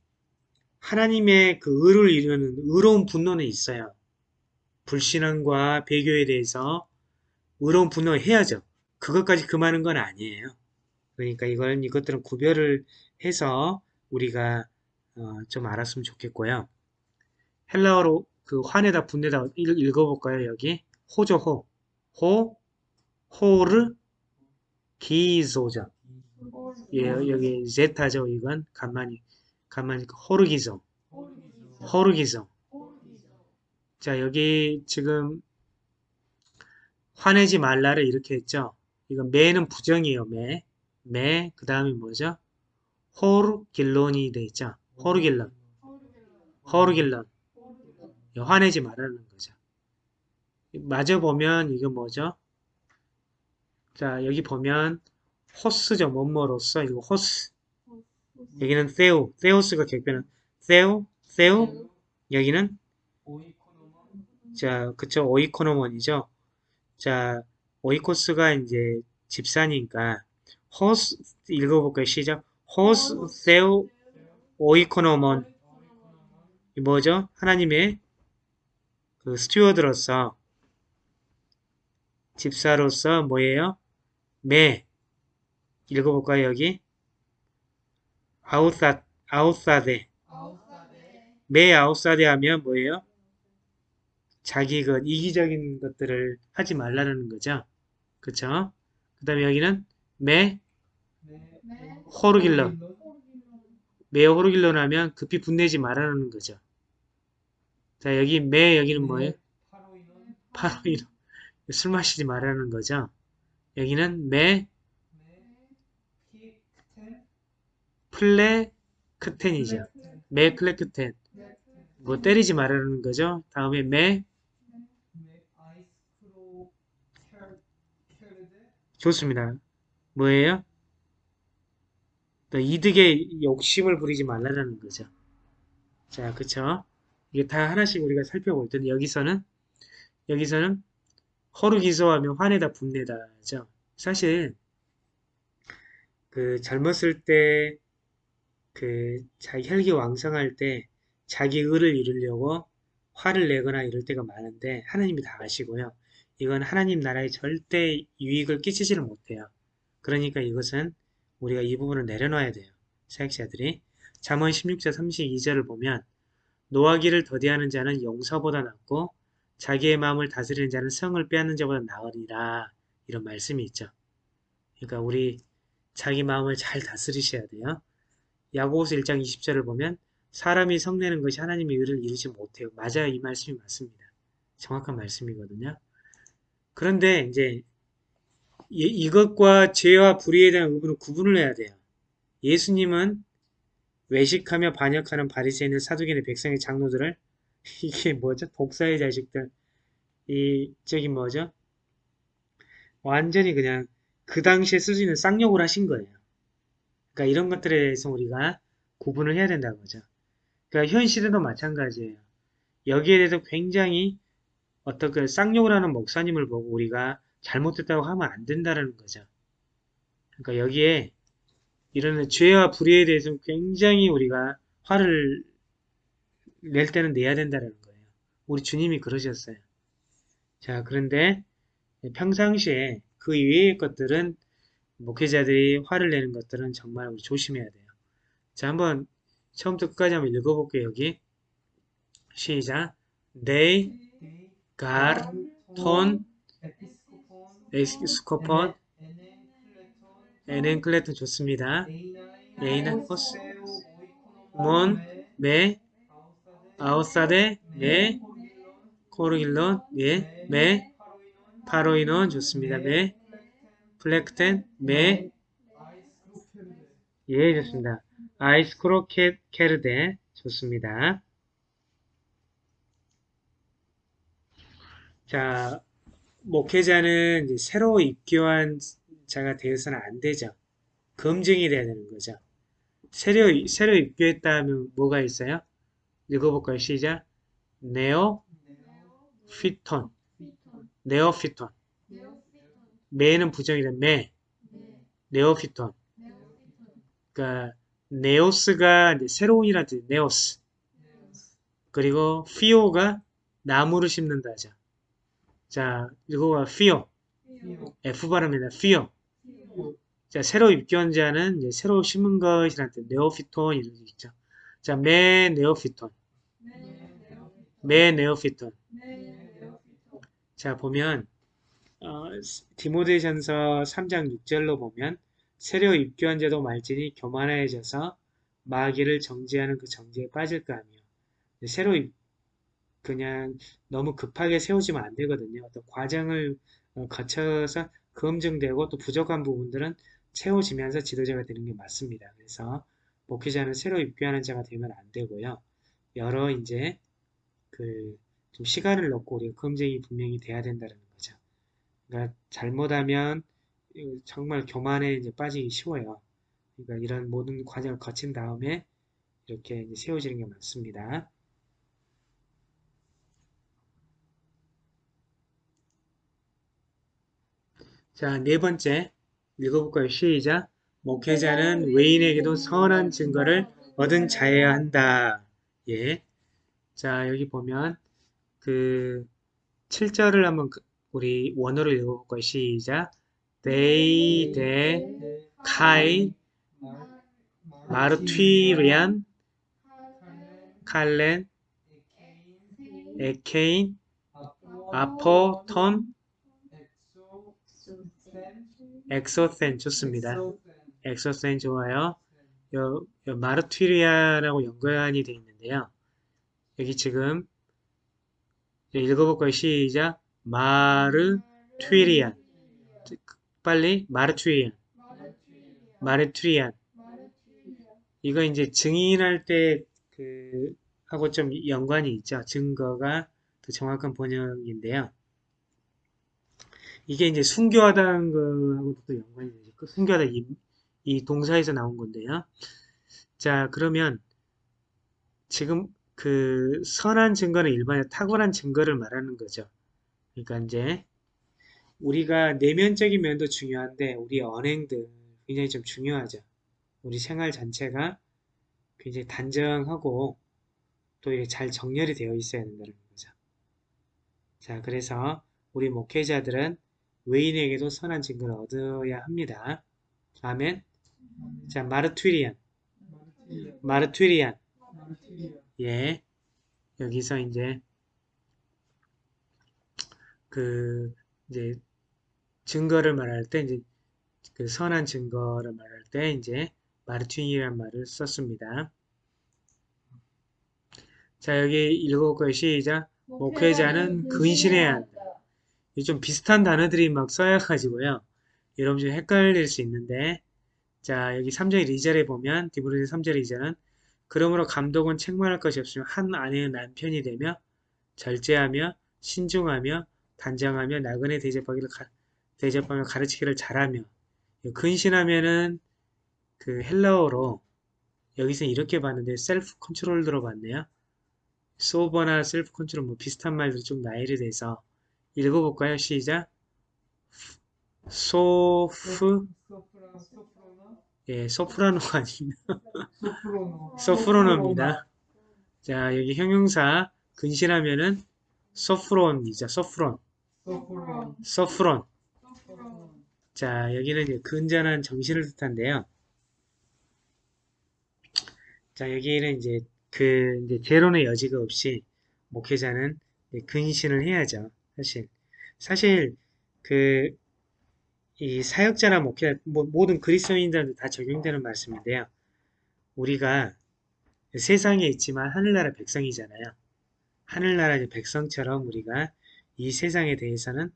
하나님의 그 의를 이루는 의로운 분노는 있어요. 불신앙과 배교에 대해서 의로운 분노를 해야죠. 그것까지 금하는 건 아니에요. 그러니까 이건 이것들은 구별을 해서 우리가 어, 좀 알았으면 좋겠고요. 헬라어로 그 화내다 분내다 읽- 읽어볼까요? 여기 호죠 호, 호, 호르, 기소죠. 예, 여기 제타죠. 이건 간만이 간만이 호르기소, 호르기소. 자 여기 지금 화내지 말라를 이렇게 했죠. 이건 매는 부정이에요. 매, μὴ. 그 다음에 뭐죠? ὀργίλον이 돼 있죠. ὀργίλον, ὀργίλον. 예, 화내지 말라는 거죠. 마저 보면 이거 뭐죠? 자 여기 보면 ὡς죠. 뭐뭐로서 이거 ὡς. 여기는 θεοῦ, θεός가 격변은 세우, 세우. 여기는 자 그쵸 οἰκονόμον이죠. 자 오이코스가 이제 집사니까 호스 읽어볼까요? 시작. 호스 세우 오이코노몬 이 뭐죠? 하나님의 그 스튜어드로서 집사로서 뭐예요? 매 읽어볼까요 여기? 아우사 아우사데 매 아우사데 하면 뭐예요? 자기 그 이기적인 것들을 하지 말라는 거죠. 그쵸? 그 다음에 여기는 매 호르길러 매 호르길러 하면 급히 분내지 말라는 거죠. 자 여기 매 여기는 뭐예요? 바로 이런 술 마시지 말라는 거죠. 여기는 매 플레크텐이죠. 매 플레크텐 뭐 때리지 말라는 거죠. 다음에 매 좋습니다. 뭐예요? 또 이득에 욕심을 부리지 말라는 거죠. 자, 그쵸? 이게 다 하나씩 우리가 살펴볼 텐데 여기서는 여기서는 허르기소하면 화내다 분내다죠. 사실 그 젊었을 때 그 자기 혈기 왕성할 때 자기 의를 이루려고 화를 내거나 이럴 때가 많은데 하나님이 다 아시고요. 이건 하나님 나라에 절대 유익을 끼치지를 못해요. 그러니까 이것은 우리가 이 부분을 내려놔야 돼요. 사역자들이. 잠언 16장 32절을 보면 노하기를 더디하는 자는 용서보다 낫고 자기의 마음을 다스리는 자는 성을 빼앗는 자보다 나으리라 이런 말씀이 있죠. 그러니까 우리 자기 마음을 잘 다스리셔야 돼요. 야고보서 1장 20절을 보면 사람이 성내는 것이 하나님의 의를 이루지 못해요. 맞아요. 이 말씀이 맞습니다. 정확한 말씀이거든요. 그런데 이제 이- 이것과 죄와 불의에 대한 의문은 구분을 해야 돼요. 예수님은 외식하며 반역하는 바리새인들, 사두개인의 백성의 장로들을 이게 뭐죠? 독사의 자식들. 이 저기 뭐죠? 완전히 그냥 그 당시에 쓸 수 있는 쌍욕을 하신 거예요. 그러니까 이런 것들에 대해서 우리가 구분을 해야 된다는 거죠. 그러니까 현 시대도 마찬가지예요. 여기에 대해서 굉장히 어떻게 쌍욕을 하는 목사님을 보고 우리가 잘못됐다고 하면 안 된다는 거죠. 그러니까 여기에 이런 죄와 불의에 대해서 굉장히 우리가 화를 낼 때는 내야 된다는 거예요. 우리 주님이 그러셨어요. 자, 그런데 평상시에 그 이외의 것들은 목회자들이 화를 내는 것들은 정말 우리 조심해야 돼요. 자, 한번 처음부터 끝까지 한번 읽어볼게요. 여기 시작. They got ton 에스코폰 에넨 클레톤 좋습니다. εἶναι ὡς οἰκονόμον, μὴ, αὐθάδη, μὴ, ὀργίλον, 예, μὴ, πάροινον 좋습니다. μὴ, πλήκτην, μὴ, 예, 좋습니다. αἰσχροκερδῆ 좋습니다. 자, 목회자는 새로 입교한 자가 되어서는 안 되죠. 검증이 돼야 되는 거죠. 새로, 새로 입교했다 하면 뭐가 있어요? 읽어볼까요? 시작. νεόφυτον, φυτον, νεόφυτον. νεόφυτον, μὴ는 부정이래. μὴ, νε, νεόφυτον. νεόφυτον, 그러니까 νέος가 이제 새로운이라는 뜻. νέος, 그리고 φύω가 나무를 심는다죠. 자, 이거가 피오, 피오, F. 피오. 피오, 자, 새로 입견자는 이제 새로 심은 것이라는 뜻, 네오피톤 이런 게 있죠. 자, 매 네오피톤, 매 네오피톤. 자, 보면 어, 디모데전서 3장 6절로 보면 새로 입교한 자도 말지니 교만해져서 마귀를 정죄하는 그 정죄에 빠질까 하며 새로 입- 그냥 너무 급하게 세워지면 안 되거든요. 어떤 과정을 어, 거쳐서 검증되고 또 부족한 부분들은 채워지면서 지도자가 되는 게 맞습니다. 그래서 목회자는 새로 입교하는 자가 되면 안 되고요. 여러 이제 그 좀 시간을 넣고 우리가 검증이 분명히 돼야 된다는 거죠. 그러니까 잘못하면 정말 교만에 이제 빠지기 쉬워요. 그러니까 이런 모든 과정을 거친 다음에 이렇게 세워지는 게 맞습니다. 자, 네 번째 읽어볼까요? 시작. 목회자는 외인에게도 선한 증거를 얻은 자여야 한다. 예. 자, 여기 보면 그 7절을 한번 그- 우리 원어로 읽어볼까요? 시작. They, they, kai, 마르튀리안, 칼렌, 에케인, 아포, 톤, 엑소센 좋습니다. 엑소센 좋아요. 요, 요 마르튀리아라고 연관이 되어 있는데요. 여기 지금 읽어볼까요? 시작. 마르튀리안. 빨리 마르튀리안. 마르튀리안. 이거 이제 증인할 때 그 하고 좀 연관이 있죠. 증거가 더 정확한 번역인데요. 이게 이제 순교하다는 거하고도 또 연관이 되죠. 그 순교하다 이, 이 동사에서 나온 건데요. 자, 그러면 지금 그 선한 증거는 일반의 탁월한 증거를 말하는 거죠. 그러니까 이제 우리가 내면적인 면도 중요한데 우리 언행들 굉장히 좀 중요하죠. 우리 생활 전체가 굉장히 단정하고 또 잘 정렬이 되어 있어야 된다는 거죠. 자, 그래서 우리 목회자들은 외인에게도 선한 증거를 얻어야 합니다. 아멘. 자, 마르투리안. 마르투리안. 예. 여기서 이제 그 이제 증거를 말할 때 이제 그 선한 증거를 말할 때 이제 마르투리안 말을 썼습니다. 자, 여기 읽어볼까요? 시작. 목회자는 근신해야 한다. 이좀 비슷한 단어들이 막 써여가지고요. 여러분 좀 헷갈릴 수 있는데 자 여기 3절 2절에 보면 디브로스 3절 2절은 그러므로 감독은 책망할 것이 없으며 한 아내의 남편이 되며 절제하며 신중하며 단정하며 나그네 대접하기를 가, 대접하며 가르치기를 잘하며 근신하면은 그 헬라어로 여기서 이렇게 봤는데 self-control 들어봤네요. sober나 self-control 뭐 비슷한 말들이 좀 나열이 돼서 읽어볼까요? 시작. 소프, 예, 소프라노가 아닙니다. 소프로노입니다. 자, 여기 형용사 근신하면은 소프론이죠. 소프론, 소프론. 자, 여기는 이제 근전한 정신을 뜻한데요. 자, 여기는 이제 그 이제 재론의 여지가 없이 목회자는 근신을 해야죠. 사실 사실 그 이 사역자나 목회 뭐, 모든 그리스도인들한테 다 적용되는 말씀인데요. 우리가 세상에 있지만 하늘나라 백성이잖아요. 하늘나라 백성처럼 우리가 이 세상에 대해서는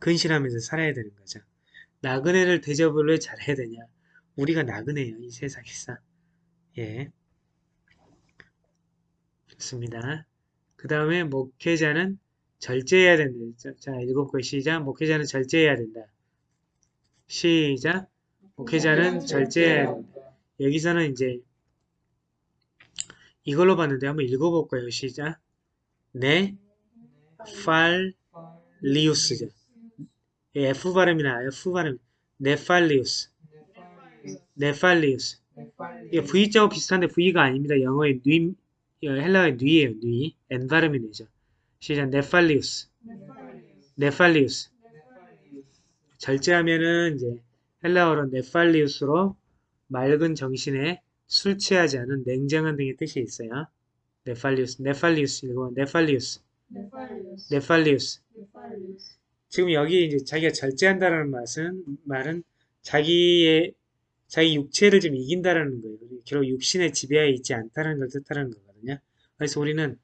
근신하면서 살아야 되는 거죠. 나그네를 대접을 왜 잘해야 되냐? 우리가 나그네예요, 이 세상에서. 예. 좋습니다. 그 다음에 목회자는 절제해야 된다. 자, 일곱 글 시작. 목회자는 절제해야 된다. 시작. 목회자는 절제해야 된다. 여기서는 이제 이걸로 봤는데 한번 읽어볼까요? 시작. 내 네팔 리우스죠. 예, F 발음이 나요. F 발음. νηφάλιος. νηφάλιος. 이게 V자와 비슷한데 V가 아닙니다. 영어의 νῦ, 어, 헬라어의 νῦ예요. νῦ. N 발음이 되죠. 시작. νηφάλιος. νηφάλιος. 절제하면은 이제 헬라어로 νηφάλιος로 맑은 정신에 술 취하지 않은 냉정한 등의 뜻이 있어요. νηφάλιος, νηφάλιος 이거 νηφάλιος, 네팔리우스. 지금 여기 이제 자기가 절제한다라는 말은 말은 자기의 자기 육체를 좀 이긴다라는 거예요. 결국 육신의 지배하에 있지 않다는 걸 뜻하는 거거든요. 그래서 우리는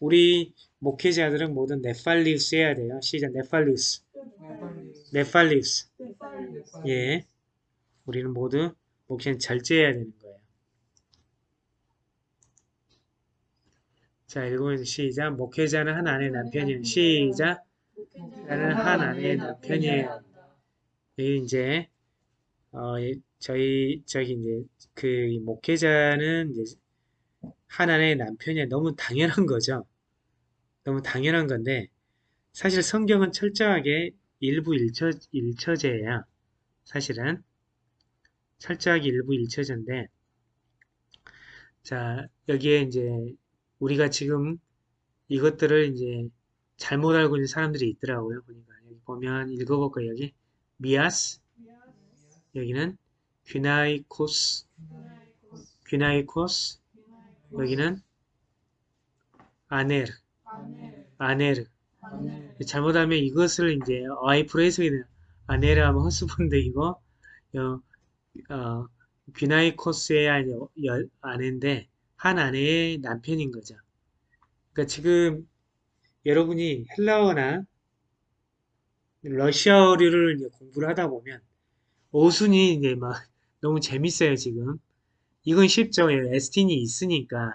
우리 목회자들은 모두 네팔리우스 해야 돼요. 시작 네팔리우스, 네팔리우스. 예, 우리는 모두 목회는 절제해야 되는 거예요. 자, 읽으면서 시작. 목회자는 한 아내의 남편이에요. 시작. 나는 한 아내의 남편이에요. 여기 이제 어, 예, 저희 저기 이제 그 목회자는 이제 한 아내의 남편이 너무 당연한 거죠. 너무 당연한 건데 사실 성경은 철저하게 일부 일처, 일처제예요. 사실은 철저하게 일부 일처제인데 자 여기에 이제 우리가 지금 이것들을 이제 잘못 알고 있는 사람들이 있더라고요. 보니까 여기 보면 읽어볼까요? 여기 미아스 여기는 귀나이코스 귀나이코스 여기는 아네르 아네르 잘못하면 이것을 이제 와이프로 해석이 돼요. 아네르 하면 허스번드이고 어, 어, 귀나이코스의 아내인데 한 아내의 남편인 거죠. 그러니까 지금 여러분이 헬라어나 러시아어를 이제 공부를 하다 보면 어순이 이제 막 너무 재밌어요 지금. 이건 쉽죠. 에스틴이 있으니까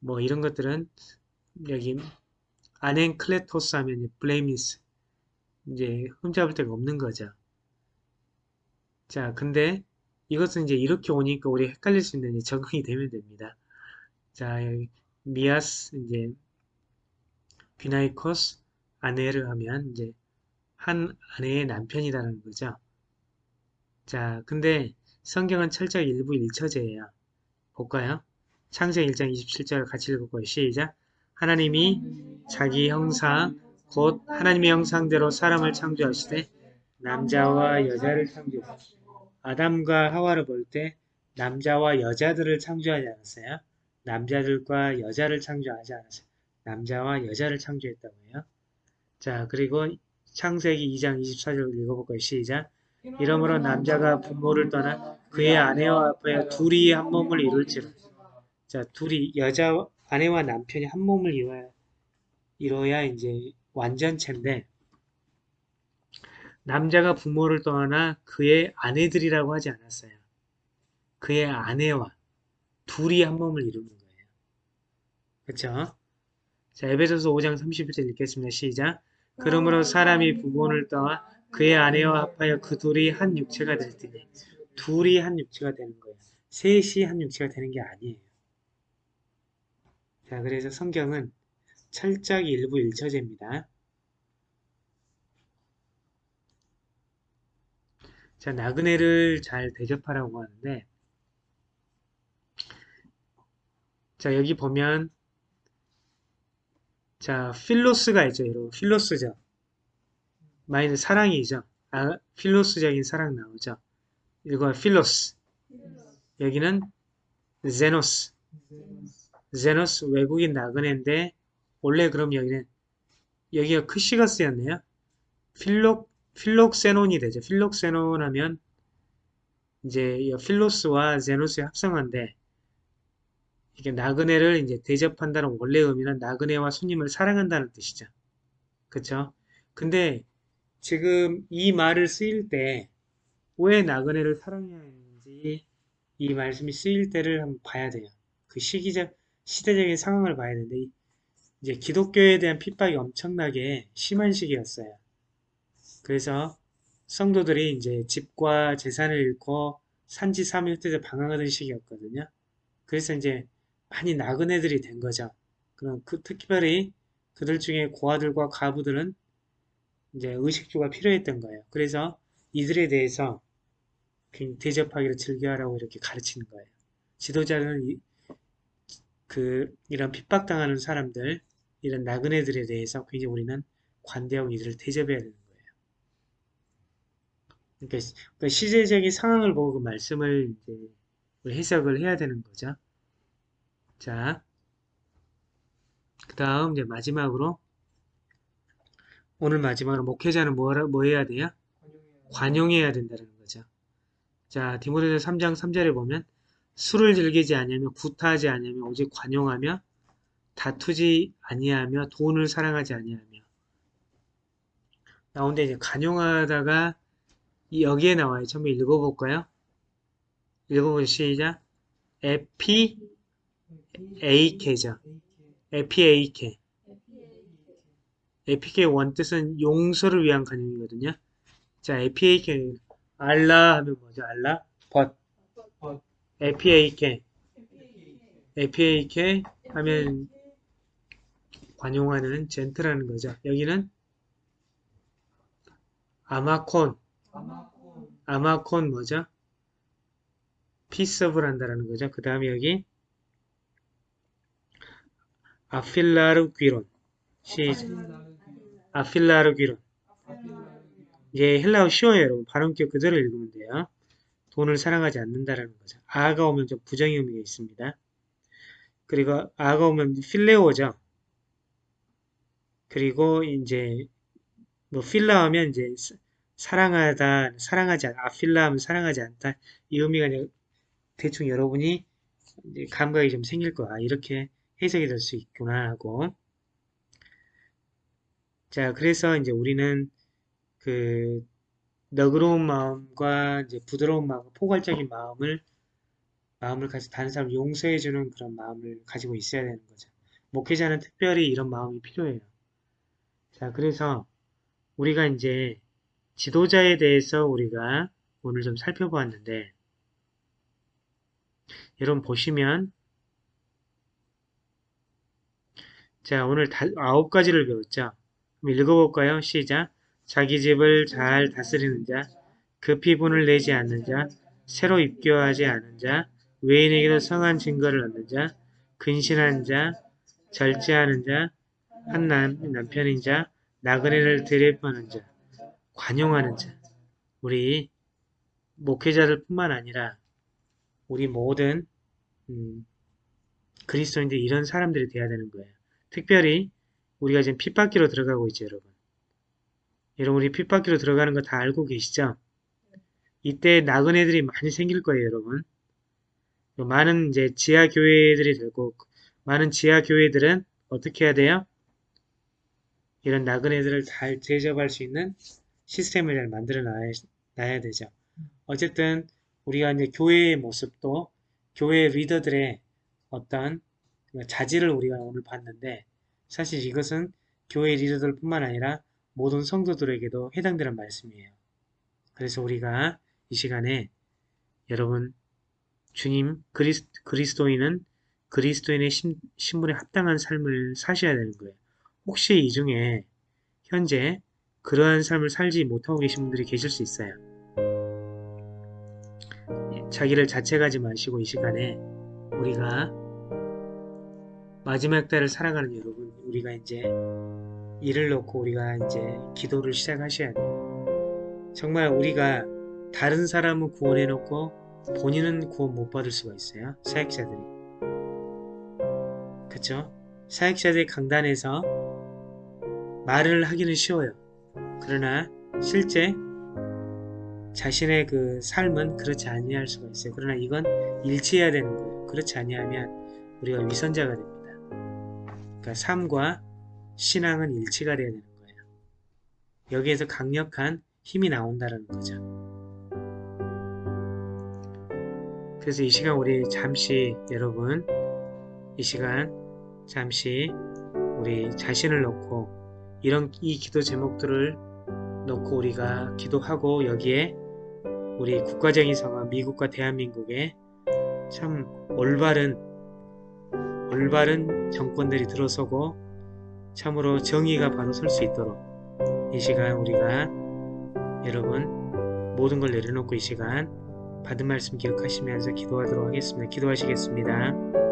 뭐 이런 것들은 여기 아넨클레토스 하면 블레이미스 이제 흠잡을 데가 없는 거죠. 자, 근데 이것은 이제 이렇게 오니까 우리 헷갈릴 수 있는 적응이 되면 됩니다. 자, 여기 미아스 이제 비나이코스 아내를 하면 이제 한 아내의 남편이라는 거죠. 자, 근데 성경은 철저히 일부 일처제예요. 볼까요? 창세기 1장 27절 같이 읽을거예요 시작. 하나님이 자기 형상 곧 하나님의 형상대로 사람을 창조하시되 남자와 여자를 창조하시고 아담과 하와를 볼 때 남자와 여자들을 창조하지 않았어요. 남자들과 여자를 창조하지 않았어요. 남자와 여자를 창조했다고 해요. 자, 그리고 창세기 2장 24절 읽어볼까요? 시작. 이러므로 남자가 부모를 떠나 그의 아내와 아빠야 둘이 한 몸을 이룰지라. 자, 둘이 여자 아내와 남편이 한 몸을 이뤄야, 이뤄야 이제 완전체인데 남자가 부모를 떠나 그의 아내들이라고 하지 않았어요. 그의 아내와 둘이 한 몸을 이루는 거예요. 그렇죠? 자, 에베소서 5장 31절 읽겠습니다. 시작. 그러므로 사람이 부모를 떠나 그의 아내와 합하여 그 둘이 한 육체가 될 때니 둘이 한 육체가 되는 거예요. 셋이 한 육체가 되는 게 아니에요. 자, 그래서 성경은 철저하게 일부 일처제입니다. 자, 나그네를 잘 대접하라고 하는데 자, 여기 보면 자, 필로스가 있죠, 여러분. 필로스죠. 마이는 사랑이죠. 아, 필로스적인 사랑 나오죠. 이거 필로스. 여기는 제노스. 제노스 외국인 나그네인데 원래 그럼 여기는 여기가 크시가스였네요. 필록 필록세논이 되죠. 필록세논 하면 이제 필로스와 제노스의 합성어인데 이게 나그네를 이제 대접한다는 원래 의미는 나그네와 손님을 사랑한다는 뜻이죠. 그쵸? 근데 지금 이 말을 쓰일 때 왜 나그네를 사랑해야 하는지 이 말씀이 쓰일 때를 한번 봐야 돼요. 그 시기적, 시대적인 상황을 봐야 되는데 이제 기독교에 대한 핍박이 엄청나게 심한 시기였어요. 그래서 성도들이 이제 집과 재산을 잃고 산지 사명뜻에 방황하던 시기였거든요. 그래서 이제 많이 나그네들이 된 거죠. 그럼 그 특별히 그들 중에 고아들과 과부들은 이제 의식주가 필요했던 거예요. 그래서 이들에 대해서 대접하기를 즐겨하라고 이렇게 가르치는 거예요. 지도자는 이, 그 이런 핍박당하는 사람들, 이런 나그네들에 대해서 굉장히 우리는 관대하고 이들을 대접해야 되는 거예요. 그러니까, 시- 그러니까 시제적인 상황을 보고 그 말씀을 이제 해석을 해야 되는 거죠. 자, 그 다음 이제 마지막으로 오늘 마지막으로 목회자는 뭐라, 뭐 해야 돼요? 관용해야 된다는 거죠. 자, 디모데서 3장 3절에 보면 술을 즐기지 아니하며 구타하지 아니하며 오직 관용하며 다투지 아니하며 돈을 사랑하지 아니하며 나온데 이제 관용하다가 이 여기에 나와요. 처음에 읽어볼까요? 읽어보죠. 시작. ἐπιεικῆ죠. ἐπιεικῆ. ἐπιεικῆ 원 뜻은 용서를 위한 관용이거든요. 자, ἐπιεικῆ ἀλλὰ 하면 뭐죠? ἀλλὰ? But. But. ἐπιεικῆ. ἐπιεικῆ 하면 관용하는 gentle하는 거죠. 여기는 아마콘. 아마콘 뭐죠? 피서블 한다라는 거죠. 그 다음에 여기 아필라르 귀론. 시작. 아필라르 귀론. 이게 헬라어 쉬워요, 여러분. 발음격 그대로 읽으면 돼요. 돈을 사랑하지 않는다라는 거죠. 아가 오면 좀 부정의 의미가 있습니다. 그리고 아가 오면 필레오죠. 그리고 이제 뭐 필라 하면 이제 사- 사랑하다, 사랑하지 않, 아필라 하면 사랑하지 않다. 이 의미가 대충 여러분이 감각이 좀 생길 거야. 이렇게 해석이 될 수 있구나 하고. 자, 그래서 이제 우리는 그 너그러운 마음과 이제 부드러운 마음, 포괄적인 마음을 마음을 가지고 다른 사람 을 용서해주는 그런 마음을 가지고 있어야 되는 거죠. 목회자는 특별히 이런 마음이 필요해요. 자, 그래서 우리가 이제 지도자에 대해서 우리가 오늘 좀 살펴보았는데 여러분 보시면 자, 오늘 다, 아홉 가지를 배웠죠. 읽어볼까요? 시작. 자기 집을 잘 다스리는 자, 급히 분을 내지 않는 자, 새로 입교하지 않은 자, 외인에게도 성한 증거를 얻는 자, 근신한 자, 절제하는 자, 한 남, 남편인 자, 나그네를 대접하는 자, 관용하는 자. 우리 목회자들 뿐만 아니라 우리 모든 음, 그리스도인들 이런 사람들이 돼야 되는 거예요. 특별히 우리가 지금 핏바퀴로 들어가고 있죠, 여러분. 여러분 우리 핏바퀴로 들어가는 거 다 알고 계시죠? 이때 나그네들이 많이 생길 거예요, 여러분. 많은 이제 지하 교회들이 되고 많은 지하 교회들은 어떻게 해야 돼요? 이런 나그네들을 잘 대접할 수 있는 시스템을 잘 만들어 놔야, 놔야 되죠. 어쨌든 우리가 이제 교회의 모습도 교회 리더들의 어떤 자질을 우리가 오늘 봤는데 사실 이것은 교회 리더들 뿐만 아니라 모든 성도들에게도 해당되는 말씀이에요. 그래서 우리가 이 시간에 여러분 주님 그리스, 그리스도인은 그리스도인의 신, 신분에 합당한 삶을 사셔야 되는 거예요. 혹시 이 중에 현재 그러한 삶을 살지 못하고 계신 분들이 계실 수 있어요. 자기를 자책하지 마시고 이 시간에 우리가 마지막 달을 살아가는 여러분, 우리가 이제 일을 놓고 우리가 이제 기도를 시작하셔야 돼요. 정말 우리가 다른 사람은 구원해 놓고 본인은 구원 못 받을 수가 있어요. 사역자들이. 그쵸? 사역자들이 강단에서 말을 하기는 쉬워요. 그러나 실제 자신의 그 삶은 그렇지 아니할 수가 있어요. 그러나 이건 일치해야 되는 거예요. 그렇지 아니하면 우리가 위선자가 됩니다. 그러니까 삶과 신앙은 일치가 돼야 되는 거예요. 여기에서 강력한 힘이 나온다는 거죠. 그래서 이 시간 우리 잠시 여러분 이 시간 잠시 우리 자신을 놓고 이런 이 기도 제목들을 놓고 우리가 기도하고 여기에 우리 국가적인 상황 미국과 대한민국에 참 올바른 올바른 정권들이 들어서고 참으로 정의가 바로 설 수 있도록 이 시간 우리가 여러분 모든 걸 내려놓고 이 시간 받은 말씀 기억하시면서 기도하도록 하겠습니다. 기도하시겠습니다.